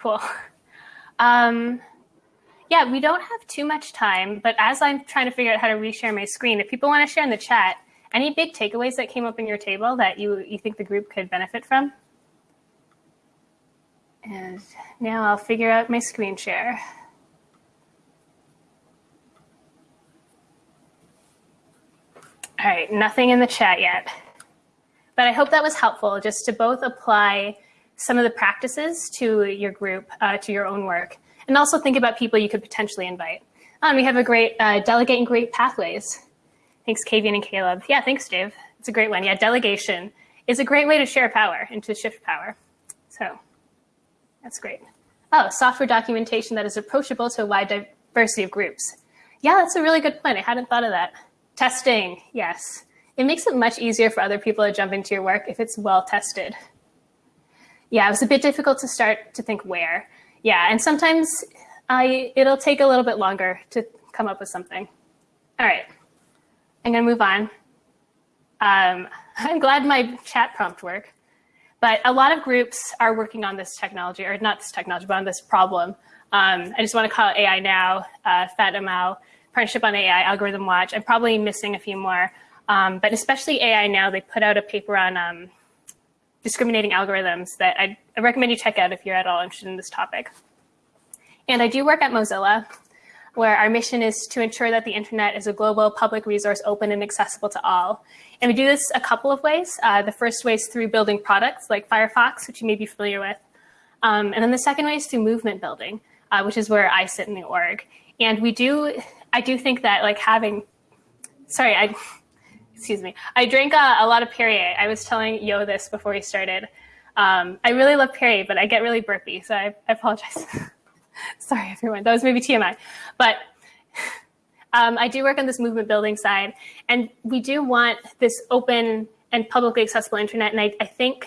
Cool. Um, yeah, we don't have too much time, but as I'm trying to figure out how to reshare my screen, if people want to share in the chat, any big takeaways that came up in your table that you, you think the group could benefit from? And now I'll figure out my screen share. All right, nothing in the chat yet. But I hope that was helpful just to both apply some of the practices to your group, uh, to your own work, and also think about people you could potentially invite. Um, we have a great uh, delegate great pathways. Thanks, Kavian and Caleb. Yeah, thanks, Dave. It's a great one. Yeah, delegation is a great way to share power and to shift power. So that's great. Oh, software documentation that is approachable to a wide diversity of groups. Yeah, that's a really good point. I hadn't thought of that. Testing, yes. It makes it much easier for other people to jump into your work if it's well tested. Yeah, it was a bit difficult to start to think where. Yeah, and sometimes I, it'll take a little bit longer to come up with something. All right, I'm gonna move on. Um, I'm glad my chat prompt worked, but a lot of groups are working on this technology, or not this technology, but on this problem. Um, I just wanna call AI Now, uh, FatML, Partnership on AI, Algorithm Watch. I'm probably missing a few more, um, but especially AI Now, they put out a paper on um, discriminating algorithms that I'd, I recommend you check out if you're at all interested in this topic. And I do work at Mozilla, where our mission is to ensure that the internet is a global public resource open and accessible to all. And we do this a couple of ways. Uh, the first way is through building products like Firefox, which you may be familiar with. Um, and then the second way is through movement building, uh, which is where I sit in the org. And we do I do think that like having, sorry, I, excuse me, I drank a, a lot of Perrier. I was telling Yo this before we started. Um, I really love Perrier, but I get really burpy, so I, I apologize. sorry, everyone. That was maybe TMI. But um, I do work on this movement building side, and we do want this open and publicly accessible internet. And I, I think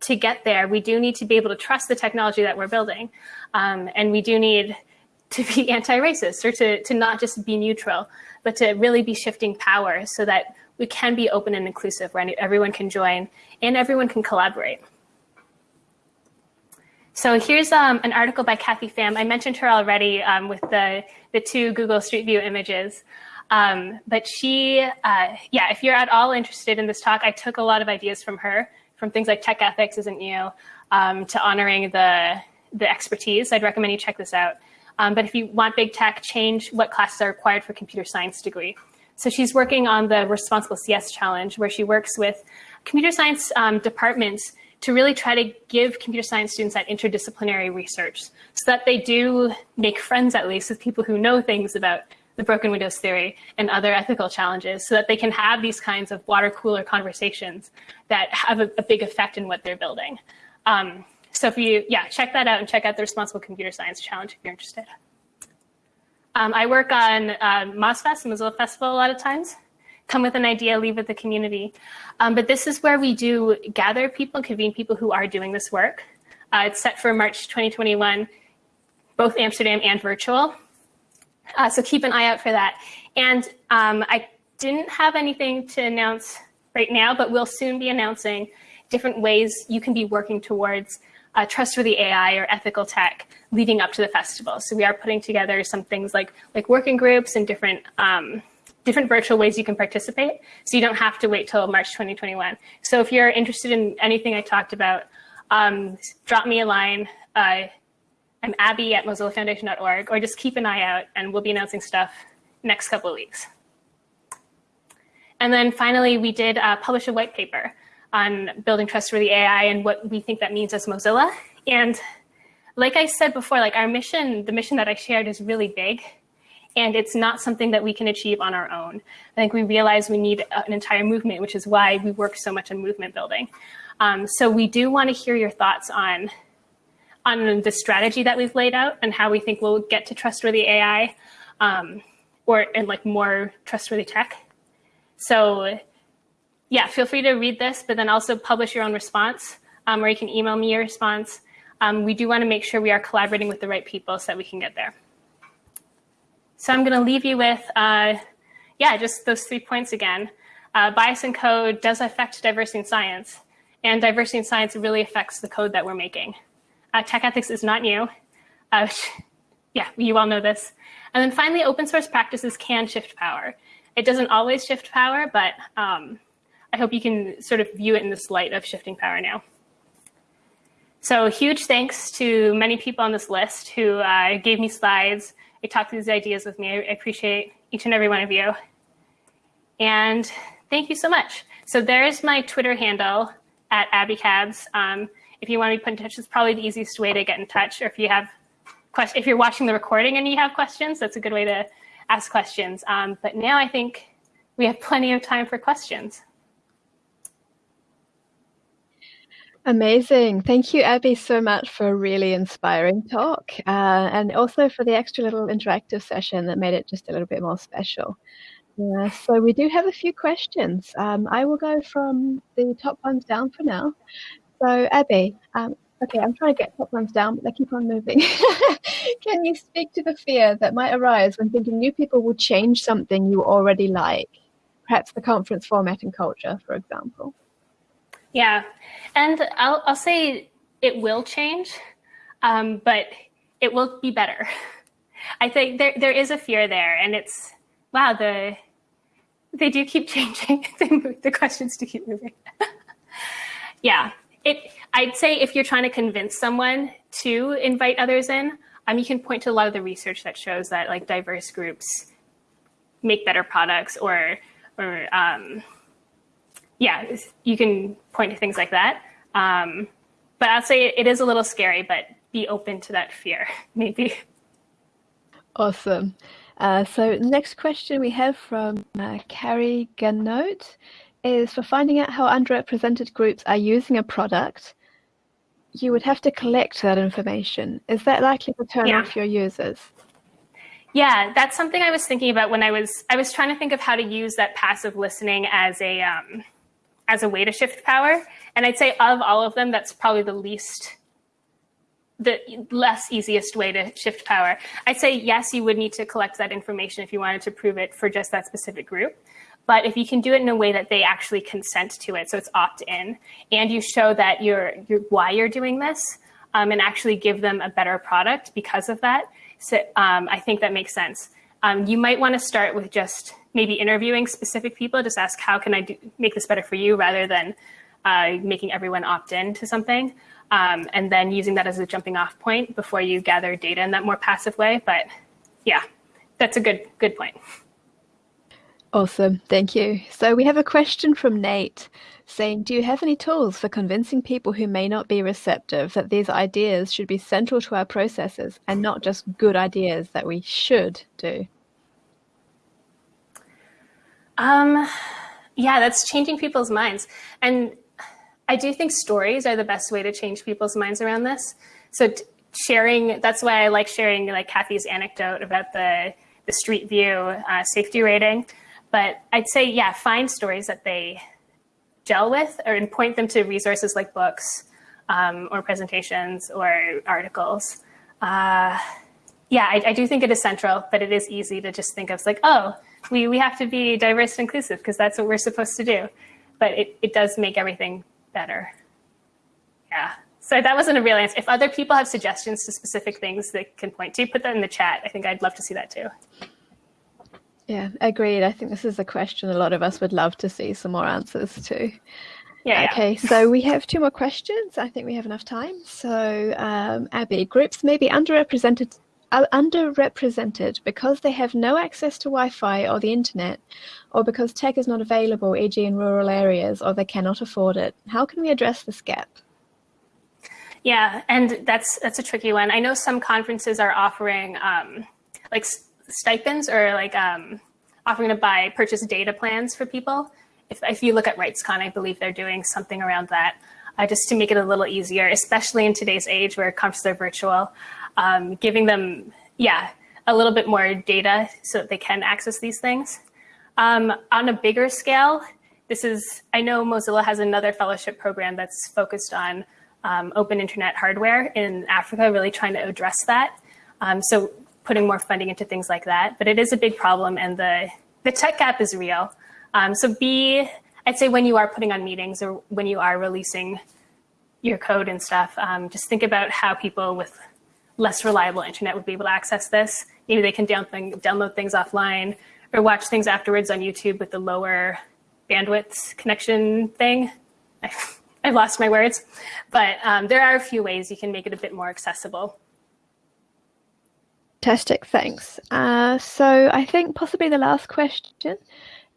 to get there, we do need to be able to trust the technology that we're building. Um, and we do need to be anti-racist or to, to not just be neutral, but to really be shifting power so that we can be open and inclusive where everyone can join and everyone can collaborate. So here's um, an article by Kathy Pham. I mentioned her already um, with the, the two Google Street View images. Um, but she, uh, yeah, if you're at all interested in this talk, I took a lot of ideas from her, from things like tech ethics isn't new, um, to honoring the, the expertise. I'd recommend you check this out. Um, but if you want big tech, change what classes are required for computer science degree. So she's working on the Responsible CS Challenge, where she works with computer science um, departments to really try to give computer science students that interdisciplinary research so that they do make friends at least with people who know things about the broken windows theory and other ethical challenges so that they can have these kinds of water cooler conversations that have a, a big effect in what they're building. Um, so if you, yeah, check that out and check out the Responsible Computer Science Challenge if you're interested. Um, I work on uh, MozFest, Mozilla Festival a lot of times. Come with an idea, leave with the community. Um, but this is where we do gather people convene people who are doing this work. Uh, it's set for March 2021, both Amsterdam and virtual. Uh, so keep an eye out for that. And um, I didn't have anything to announce right now, but we'll soon be announcing different ways you can be working towards uh, trustworthy AI or ethical tech leading up to the festival. So we are putting together some things like like working groups and different um, different virtual ways you can participate. So you don't have to wait till March 2021. So if you're interested in anything I talked about, um, drop me a line. Uh, I'm Abby at mozillafoundation.org, or just keep an eye out, and we'll be announcing stuff next couple of weeks. And then finally, we did uh, publish a white paper on building trustworthy AI and what we think that means as Mozilla. And like I said before, like our mission, the mission that I shared is really big and it's not something that we can achieve on our own. I think we realize we need an entire movement, which is why we work so much on movement building. Um, so we do want to hear your thoughts on, on the strategy that we've laid out and how we think we'll get to trustworthy AI um, or and like more trustworthy tech. So yeah, feel free to read this, but then also publish your own response, um, or you can email me your response. Um, we do want to make sure we are collaborating with the right people so that we can get there. So I'm going to leave you with, uh, yeah, just those three points again. Uh, bias in code does affect diversity in science, and diversity in science really affects the code that we're making. Uh, tech ethics is not new. Uh, yeah, you all know this. And then finally, open source practices can shift power. It doesn't always shift power, but um, I hope you can sort of view it in this light of shifting power now. So huge thanks to many people on this list who uh, gave me slides. They talked through these ideas with me. I appreciate each and every one of you. And thank you so much. So there's my Twitter handle at abbycabs. Um, if you want to be put in touch, it's probably the easiest way to get in touch. Or if you have if you're watching the recording and you have questions, that's a good way to ask questions. Um, but now I think we have plenty of time for questions. Amazing. Thank you, Abby, so much for a really inspiring talk uh, and also for the extra little interactive session that made it just a little bit more special. Uh, so we do have a few questions. Um, I will go from the top ones down for now. So Abby, um, Okay, I'm trying to get top ones down, but they keep on moving. Can you speak to the fear that might arise when thinking new people will change something you already like? Perhaps the conference format and culture, for example. Yeah, and I'll, I'll say it will change, um, but it will be better. I think there there is a fear there, and it's wow the they do keep changing. the questions do keep moving. yeah, it, I'd say if you're trying to convince someone to invite others in, um, you can point to a lot of the research that shows that like diverse groups make better products or, or um, yeah, you can point to things like that. Um, but I'll say it is a little scary, but be open to that fear, maybe. Awesome. Uh, so next question we have from uh, Carrie Ganote is for finding out how underrepresented groups are using a product, you would have to collect that information. Is that likely to turn yeah. off your users? Yeah, that's something I was thinking about when I was I was trying to think of how to use that passive listening as a um, as a way to shift power. And I'd say of all of them, that's probably the least the less easiest way to shift power. I'd say yes, you would need to collect that information if you wanted to prove it for just that specific group. But if you can do it in a way that they actually consent to it, so it's opt-in, and you show that you're, you're why you're doing this, um, and actually give them a better product because of that, so um, I think that makes sense. Um, you might want to start with just maybe interviewing specific people, just ask how can I do, make this better for you, rather than uh, making everyone opt in to something, um, and then using that as a jumping off point before you gather data in that more passive way. But yeah, that's a good good point. Awesome, thank you. So we have a question from Nate saying, do you have any tools for convincing people who may not be receptive that these ideas should be central to our processes and not just good ideas that we should do? Um, yeah, that's changing people's minds. And I do think stories are the best way to change people's minds around this. So sharing, that's why I like sharing like Kathy's anecdote about the, the Street View uh, safety rating but I'd say, yeah, find stories that they gel with or and point them to resources like books um, or presentations or articles. Uh, yeah, I, I, do think it is central, but it is easy to just think of like, oh, we, we have to be diverse and inclusive because that's what we're supposed to do. But it, it does make everything better. Yeah. So that wasn't a real answer. If other people have suggestions to specific things they can point to, put that in the chat. I think I'd love to see that too. Yeah, agreed. I think this is a question a lot of us would love to see some more answers to. Yeah. Okay, yeah. so we have two more questions. I think we have enough time. So, um, Abby, groups may be underrepresented are underrepresented because they have no access to Wi-Fi or the internet, or because tech is not available, e.g. in rural areas, or they cannot afford it. How can we address this gap? Yeah, and that's that's a tricky one. I know some conferences are offering um, like stipends or like um, offering to buy purchase data plans for people. If, if you look at RightsCon, I believe they're doing something around that uh, just to make it a little easier, especially in today's age where conferences are virtual, um, giving them, yeah, a little bit more data so that they can access these things. Um, on a bigger scale, this is, I know Mozilla has another fellowship program that's focused on um, open internet hardware in Africa, really trying to address that. Um, so putting more funding into things like that. But it is a big problem and the, the tech gap is real. Um, so be, I'd say when you are putting on meetings or when you are releasing your code and stuff, um, just think about how people with less reliable internet would be able to access this. Maybe they can download things offline or watch things afterwards on YouTube with the lower bandwidth connection thing. I've lost my words, but um, there are a few ways you can make it a bit more accessible. Fantastic, thanks. Uh, so I think possibly the last question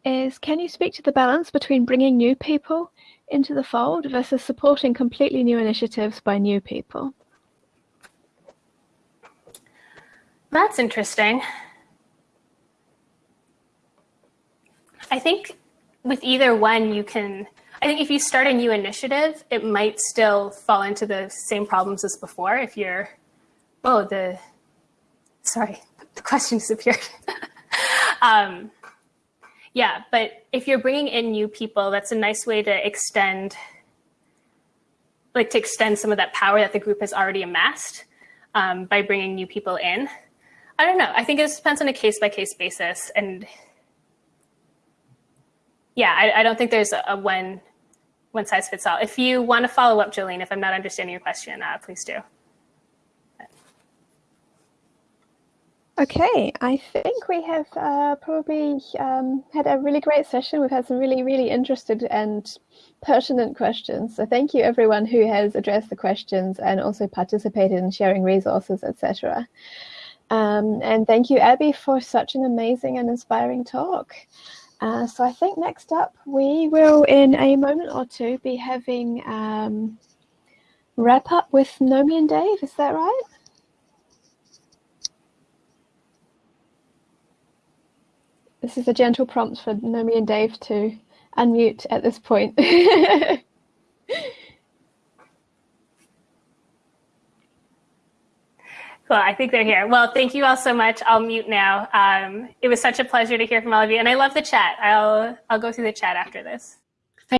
is, can you speak to the balance between bringing new people into the fold versus supporting completely new initiatives by new people? That's interesting. I think with either one, you can, I think if you start a new initiative, it might still fall into the same problems as before. If you're, oh, the, sorry, the question disappeared. um, yeah, but if you're bringing in new people, that's a nice way to extend, like to extend some of that power that the group has already amassed um, by bringing new people in. I don't know. I think it depends on a case by case basis. And yeah, I, I don't think there's a, a, one one size fits all. If you want to follow up, Jolene, if I'm not understanding your question, uh, please do. Okay, I think we have uh, probably um, had a really great session. We've had some really, really interested and pertinent questions. So thank you everyone who has addressed the questions and also participated in sharing resources, etc. Um, and thank you, Abby, for such an amazing and inspiring talk. Uh, so I think next up, we will, in a moment or two, be having um, wrap up with Nomi and Dave. Is that right? This is a gentle prompt for Nomi and Dave to unmute at this point. Cool, I think they're here. Well, thank you all so much. I'll mute now. Um, it was such a pleasure to hear from all of you, and I love the chat. I'll I'll go through the chat after this.